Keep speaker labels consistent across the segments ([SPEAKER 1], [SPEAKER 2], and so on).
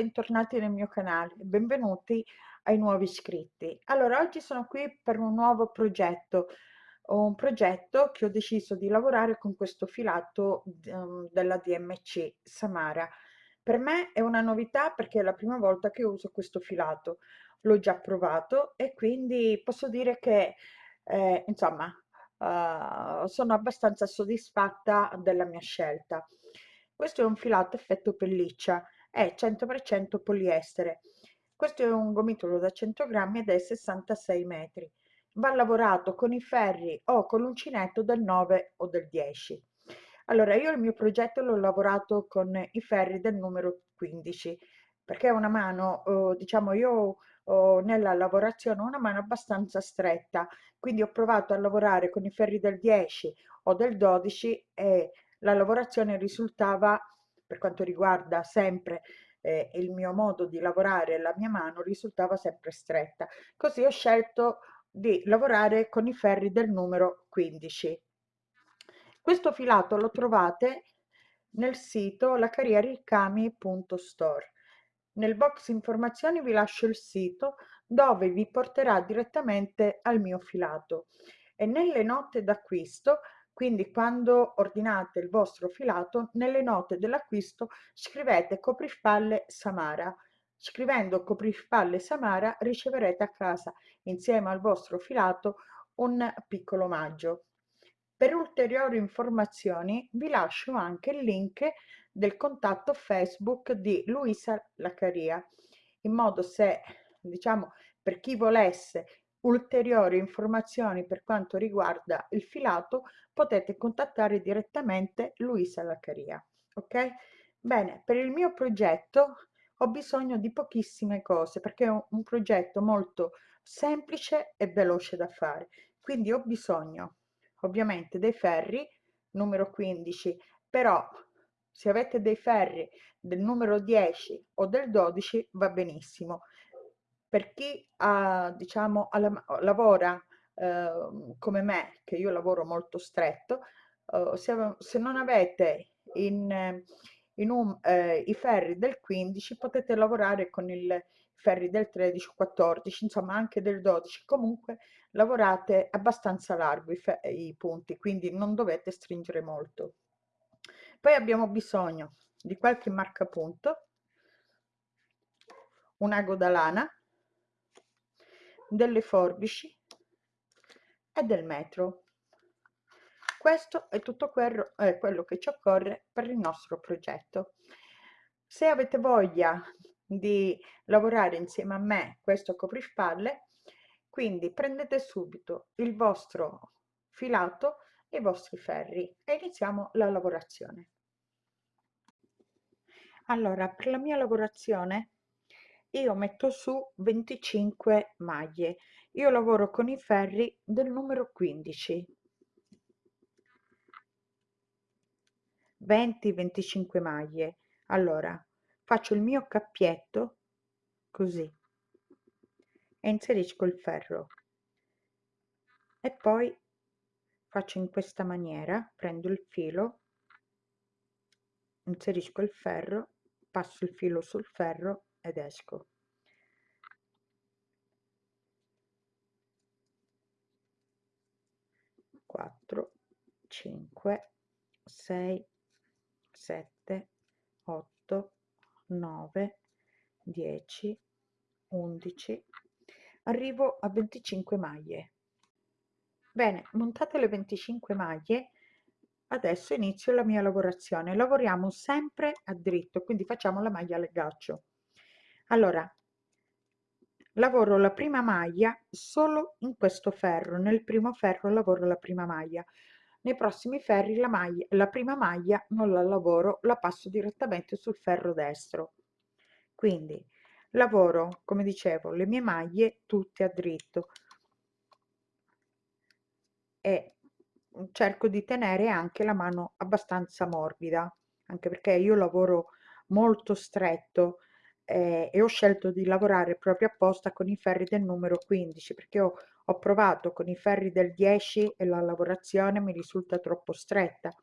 [SPEAKER 1] Bentornati nel mio canale, benvenuti ai nuovi iscritti. Allora, oggi sono qui per un nuovo progetto, un progetto che ho deciso di lavorare con questo filato um, della DMC Samara. Per me è una novità perché è la prima volta che uso questo filato, l'ho già provato e quindi posso dire che, eh, insomma, uh, sono abbastanza soddisfatta della mia scelta. Questo è un filato effetto pelliccia, è 100% poliestere. Questo è un gomitolo da 100 grammi ed è 66 metri. Va lavorato con i ferri o con l'uncinetto del 9 o del 10. Allora, io il mio progetto l'ho lavorato con i ferri del numero 15, perché è una mano, eh, diciamo, io ho nella lavorazione una mano abbastanza stretta, quindi ho provato a lavorare con i ferri del 10 o del 12 e la lavorazione risultava, per quanto riguarda sempre eh, il mio modo di lavorare, la mia mano risultava sempre stretta. Così ho scelto di lavorare con i ferri del numero 15. Questo filato lo trovate nel sito lacarriericami.store. Nel box informazioni vi lascio il sito dove vi porterà direttamente al mio filato e nelle note d'acquisto quindi quando ordinate il vostro filato, nelle note dell'acquisto scrivete coprifalle Samara. Scrivendo coprifalle Samara riceverete a casa insieme al vostro filato un piccolo omaggio. Per ulteriori informazioni vi lascio anche il link del contatto Facebook di Luisa Laccaria, in modo se, diciamo, per chi volesse ulteriori informazioni per quanto riguarda il filato potete contattare direttamente Luisa Laccaria. Ok? Bene, per il mio progetto ho bisogno di pochissime cose perché è un, progetto molto semplice e veloce da fare. Quindi ho bisogno ovviamente dei ferri numero 15, però se avete dei ferri del numero 10 o del 12 va benissimo per chi ha, diciamo, alla, lavora eh, come me, che io lavoro molto stretto, eh, se, se, non avete in, in un, eh, i ferri del 15 potete lavorare con i ferri del 13 14 insomma anche del 12 comunque lavorate abbastanza largo i, i punti quindi non dovete stringere molto. Poi abbiamo bisogno di qualche marcapunto un ago da lana delle forbici e del metro. Questo è tutto quello, eh, quello che ci occorre per il nostro progetto. Se avete voglia di lavorare insieme a me questo coprispalle, quindi prendete subito il vostro filato e i vostri ferri e iniziamo la lavorazione. Allora, per la mia lavorazione io metto su 25 maglie. Io lavoro con i ferri del numero 15 20 25 maglie. Allora faccio il mio cappietto così e inserisco il ferro. E poi faccio in questa maniera prendo il filo inserisco il ferro passo il filo sul ferro ed esco. Quattro, cinque, sei, sette, otto, nove, dieci, undici. Arrivo a 25 maglie. Bene, montate le 25 maglie, adesso inizio la mia lavorazione. Lavoriamo sempre a dritto, quindi facciamo la maglia al gaccio allora lavoro la prima maglia solo in questo ferro nel primo ferro lavoro la prima maglia nei prossimi ferri la, maglia, la prima maglia non la lavoro, la passo direttamente sul ferro destro. Quindi lavoro, come dicevo, le mie maglie tutte a dritto e cerco di tenere anche la mano abbastanza morbida, anche perché io lavoro molto stretto eh, e ho scelto di lavorare proprio apposta con i ferri del numero 15 perché ho, ho provato con i ferri del 10 e la lavorazione mi risulta troppo stretta.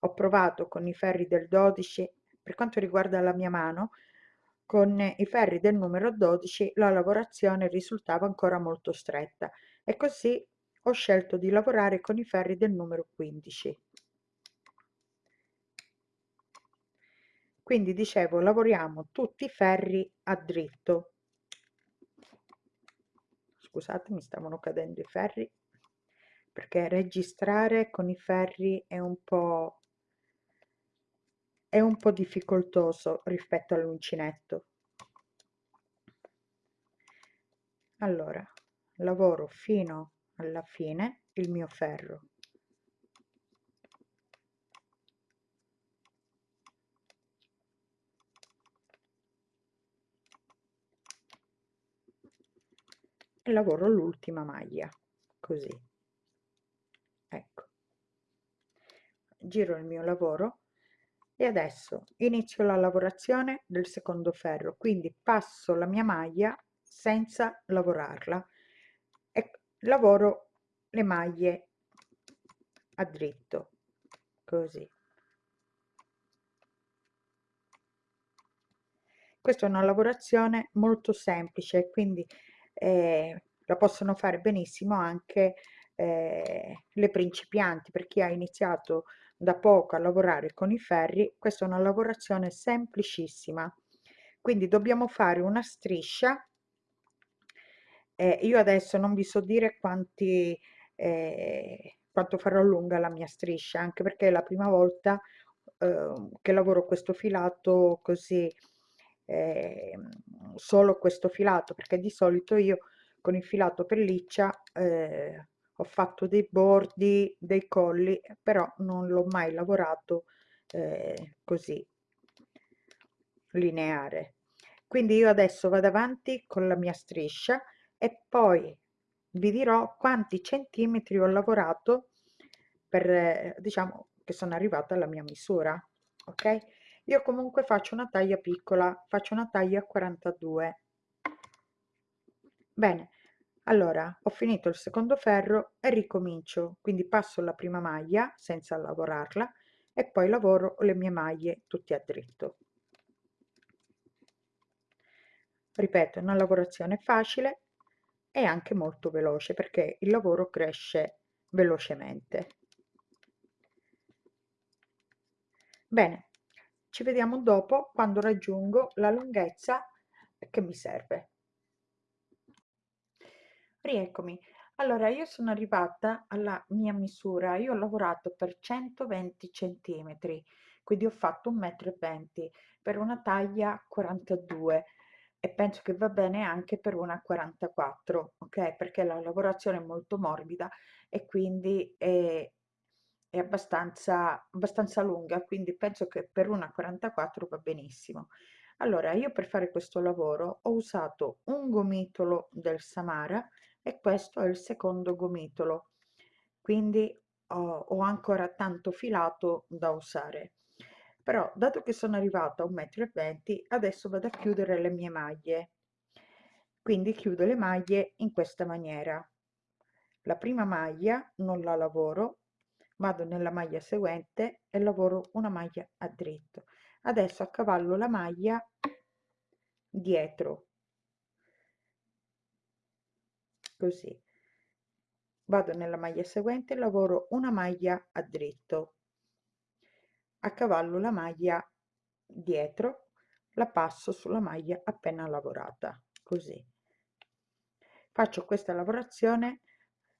[SPEAKER 1] Ho provato con i ferri del 12, per quanto riguarda la mia mano, con i ferri del numero 12 la lavorazione risultava ancora molto stretta e così ho scelto di lavorare con i ferri del numero 15. Quindi dicevo, lavoriamo tutti i ferri a dritto. Scusate, mi stavano cadendo i ferri perché registrare con i ferri è un po' è un po' difficoltoso rispetto all'uncinetto. Allora, lavoro fino alla fine il mio ferro e lavoro l'ultima maglia così. Ecco. Giro il mio lavoro e adesso inizio la lavorazione del secondo ferro quindi passo la mia maglia senza lavorarla lavoro le maglie a dritto così. Questa è una lavorazione molto semplice quindi eh, la possono fare benissimo anche eh, le principianti per chi ha iniziato da poco a lavorare con i ferri questa è una lavorazione semplicissima. Quindi dobbiamo fare una striscia eh, io adesso non vi so dire quanti, eh, quanto farò lunga la mia striscia, anche perché è la prima volta eh, che lavoro questo filato così, eh, solo questo filato, perché di solito io con il filato pelliccia eh, ho fatto dei bordi, dei colli, però non l'ho mai lavorato eh, così lineare. Quindi io adesso vado avanti con la mia striscia e poi vi dirò quanti centimetri ho lavorato per diciamo che sono arrivata alla mia misura ok io comunque faccio una taglia piccola faccio una taglia 42 bene allora ho finito il secondo ferro e ricomincio quindi passo la prima maglia senza lavorarla e poi lavoro le mie maglie tutte a dritto ripeto una lavorazione facile è anche molto veloce perché il lavoro cresce velocemente. Bene, ci vediamo dopo quando raggiungo la lunghezza che mi serve. Rieccomi. Allora, io sono arrivata alla mia misura, io ho lavorato per 120 centimetri, quindi ho fatto 1,20 m per una taglia 42 e penso che va bene anche per una 44, ok? Perché la lavorazione è molto morbida e quindi è, è abbastanza, abbastanza lunga, quindi penso che per una 44 va benissimo. Allora, io per fare questo lavoro ho usato un gomitolo del Samara e questo è il secondo gomitolo, quindi ho, ho ancora tanto filato da usare. Però dato che sono arrivata a 1,20 m adesso vado a chiudere le mie maglie. Quindi chiudo le maglie in questa maniera. La prima maglia non la lavoro vado nella maglia seguente e lavoro una maglia a dritto. Adesso accavallo la maglia dietro. Così. Vado nella maglia seguente e lavoro una maglia a dritto. A cavallo la maglia dietro la passo sulla maglia appena lavorata. Così. Faccio questa lavorazione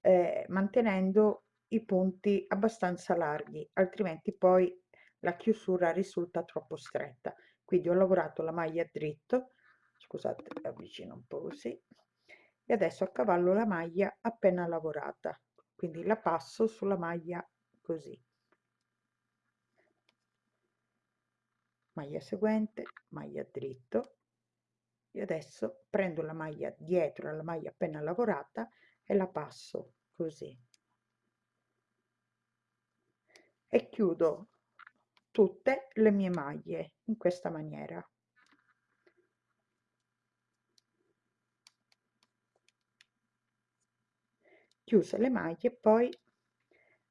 [SPEAKER 1] eh, mantenendo i punti abbastanza larghi altrimenti poi la chiusura risulta troppo stretta. Quindi ho lavorato la maglia dritto scusate avvicino un po così e adesso a cavallo la maglia appena lavorata. Quindi la passo sulla maglia così. Maglia seguente maglia dritto e adesso prendo la maglia dietro alla maglia appena lavorata e la passo così e chiudo tutte le mie maglie in questa maniera. Chiuse le maglie poi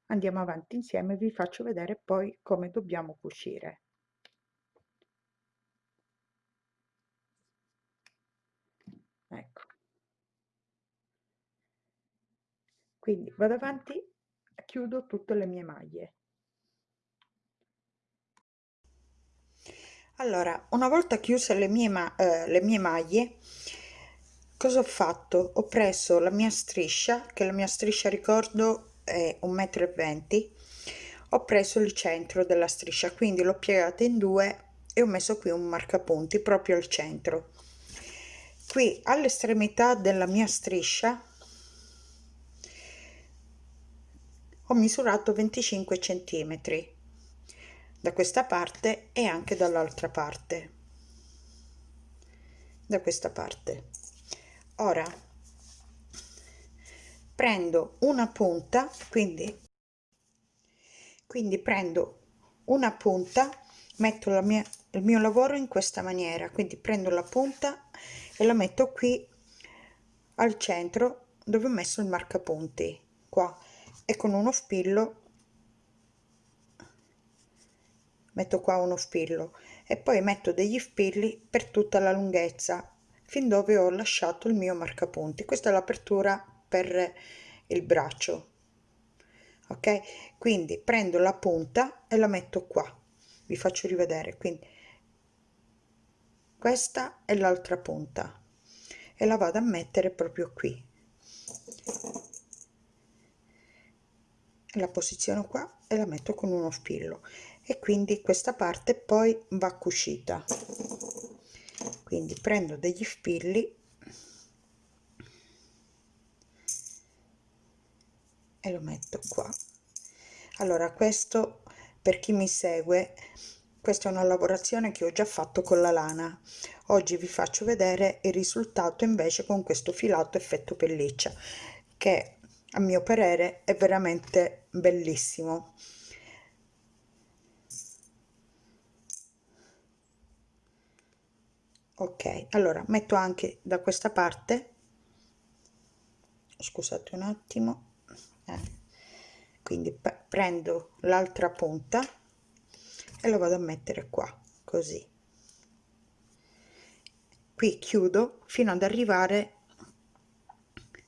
[SPEAKER 1] andiamo avanti insieme vi faccio vedere poi come dobbiamo cucire. Ecco. Quindi vado avanti chiudo tutte le mie maglie allora una volta chiuse le mie, ma eh, le mie maglie cosa ho fatto? Ho preso la mia striscia che la mia striscia ricordo è un metro e venti ho preso il centro della striscia quindi l'ho piegata in due e ho messo qui un marcapunti proprio al centro. Qui all'estremità della mia striscia ho misurato 25 centimetri da questa parte e anche dall'altra parte. Da questa parte. Ora prendo una punta quindi quindi prendo una punta metto la mia il mio lavoro in questa maniera quindi prendo la punta e la metto qui al centro dove ho messo il marcapunti qua e con uno spillo metto qua uno spillo e poi metto degli spilli per tutta la lunghezza fin dove ho lasciato il mio marcapunti. Questa è l'apertura per il braccio ok? Quindi prendo la punta e la metto qua. Vi faccio rivedere. Quindi questa è l'altra punta e la vado a mettere proprio qui. La posiziono qua e la metto con uno spillo e quindi questa parte poi va cucita. Quindi prendo degli spilli e lo metto qua. Allora questo per chi mi segue questa è una lavorazione che ho già fatto con la lana. Oggi vi faccio vedere il risultato invece con questo filato effetto pelliccia che a mio parere è veramente bellissimo ok allora metto anche da questa parte. Scusate un attimo. Eh. quindi prendo l'altra punta e lo vado a mettere qua così. Qui chiudo fino ad arrivare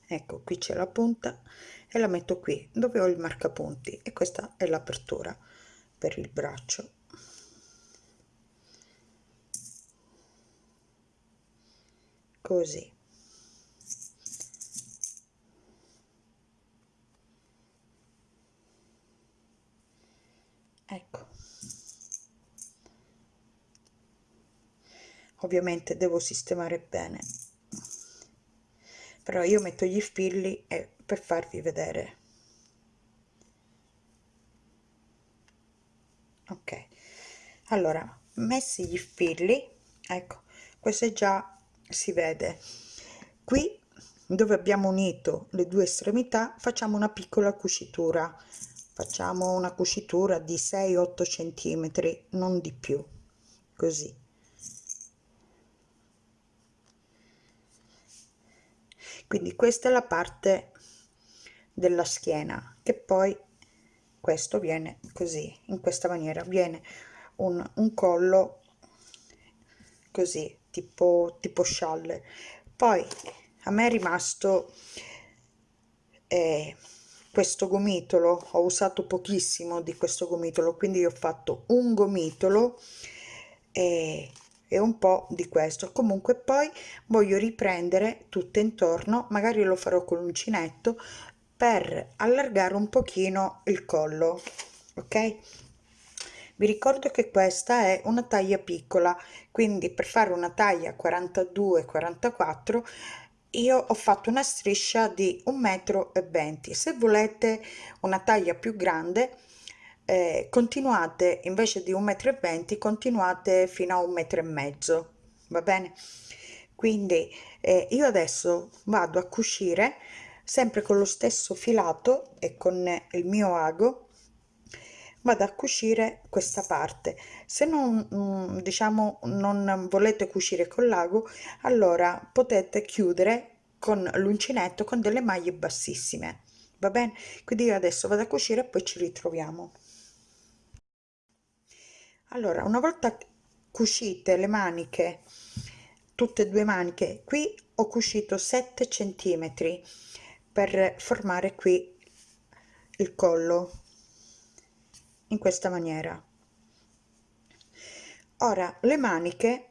[SPEAKER 1] ecco qui c'è la punta e la metto qui dove ho il marcapunti e questa è l'apertura per il braccio così. Ecco. Ovviamente devo sistemare bene. Però io metto gli spilli e per farvi vedere. Ok. Allora messi gli spilli ecco questo è già si vede. Qui dove abbiamo unito le due estremità facciamo una piccola cucitura. Facciamo una cucitura di 6 8 centimetri non di più. Così. Quindi questa è la parte della schiena che poi questo viene così in questa maniera. Viene un, un collo così tipo tipo scialle poi a me è rimasto eh, questo gomitolo ho usato pochissimo di questo gomitolo quindi ho fatto un gomitolo e, e un po di questo. Comunque poi voglio riprendere tutto intorno magari lo farò con l'uncinetto per allargare un pochino il collo ok vi ricordo che questa è una taglia piccola quindi per fare una taglia 42 44 io ho fatto una striscia di un metro e 20 se volete una taglia più grande eh, continuate invece di un metro e venti continuate fino a un metro e mezzo va bene? Quindi eh, io adesso vado a cucire sempre con lo stesso filato e con il mio ago vado a cucire questa parte. Se non mm, diciamo non volete cucire con l'ago allora potete chiudere con l'uncinetto con delle maglie bassissime va bene quindi io adesso vado a cucire e poi ci ritroviamo. Allora una volta cucite le maniche tutte e due maniche qui ho cucito 7 centimetri per formare qui il collo in questa maniera. Ora le maniche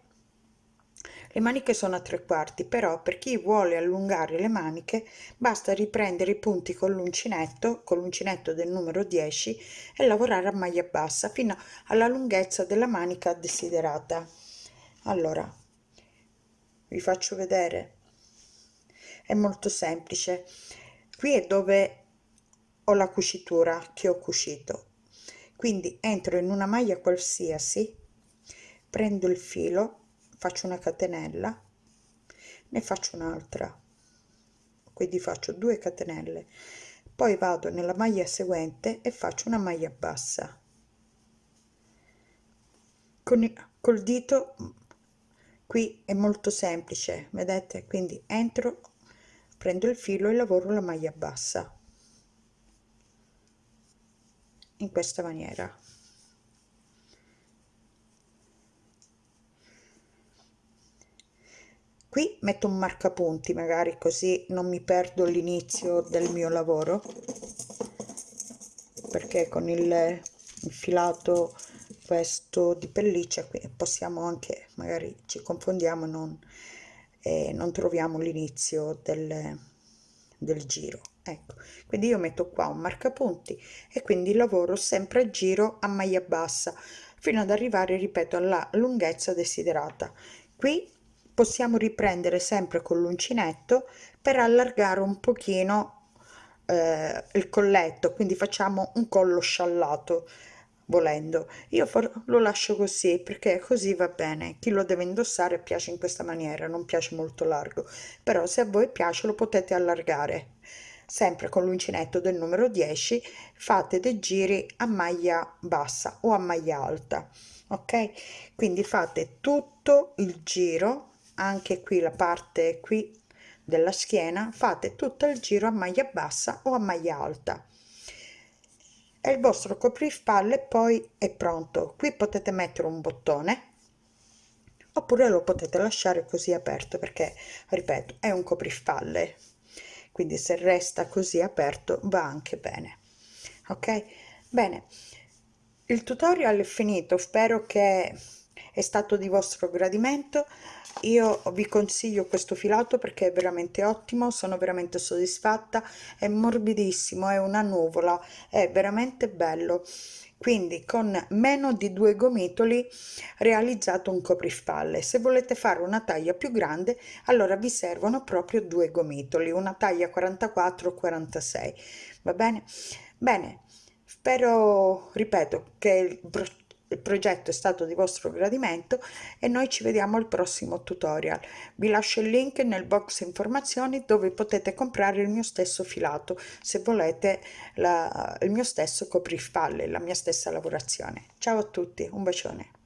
[SPEAKER 1] le maniche sono a tre quarti però per chi vuole allungare le maniche basta riprendere i punti con l'uncinetto con l'uncinetto del numero 10 e lavorare a maglia bassa fino alla lunghezza della manica desiderata. Allora vi faccio vedere. È molto semplice. Qui è dove ho la cucitura che ho cucito quindi entro in una maglia qualsiasi prendo il filo faccio una catenella ne faccio un'altra. Quindi faccio due catenelle. Poi vado nella maglia seguente e faccio una maglia bassa. Con col dito qui è molto semplice vedete? Quindi entro prendo il filo e lavoro la maglia bassa in questa maniera. Qui metto un marcapunti magari così non mi perdo l'inizio del mio lavoro perché con il, il filato questo di pelliccia qui possiamo anche magari ci confondiamo non e non troviamo l'inizio del, del giro ecco quindi io metto qua un marcapunti e quindi lavoro sempre a giro a maglia bassa fino ad arrivare ripeto alla lunghezza desiderata. Qui possiamo riprendere sempre con l'uncinetto per allargare un pochino eh, il colletto quindi facciamo un collo sciallato volendo. Io lo lascio così perché così va bene. Chi lo deve indossare piace in questa maniera non piace molto largo però se a voi piace lo potete allargare sempre con l'uncinetto del numero 10 fate dei giri a maglia bassa o a maglia alta ok? Quindi fate tutto il giro anche qui la parte qui della schiena fate tutto il giro a maglia bassa o a maglia alta. E il vostro copripalle poi è pronto. Qui potete mettere un bottone oppure lo potete lasciare così aperto perché ripeto è un copripalle quindi se resta così aperto va anche bene. Ok? Bene. Il tutorial è finito. Spero che è stato di vostro gradimento io vi consiglio questo filato perché è veramente ottimo sono veramente soddisfatta è morbidissimo è una nuvola è veramente bello. Quindi con meno di due gomitoli realizzato un coprifalle se volete fare una taglia più grande allora vi servono proprio due gomitoli una taglia 44 46 va bene? Bene spero ripeto che il il progetto è stato di vostro gradimento e noi ci vediamo al prossimo tutorial. Vi lascio il link nel box informazioni dove potete comprare il mio stesso filato se volete la, il mio stesso coprifalle la mia stessa lavorazione. Ciao a tutti un bacione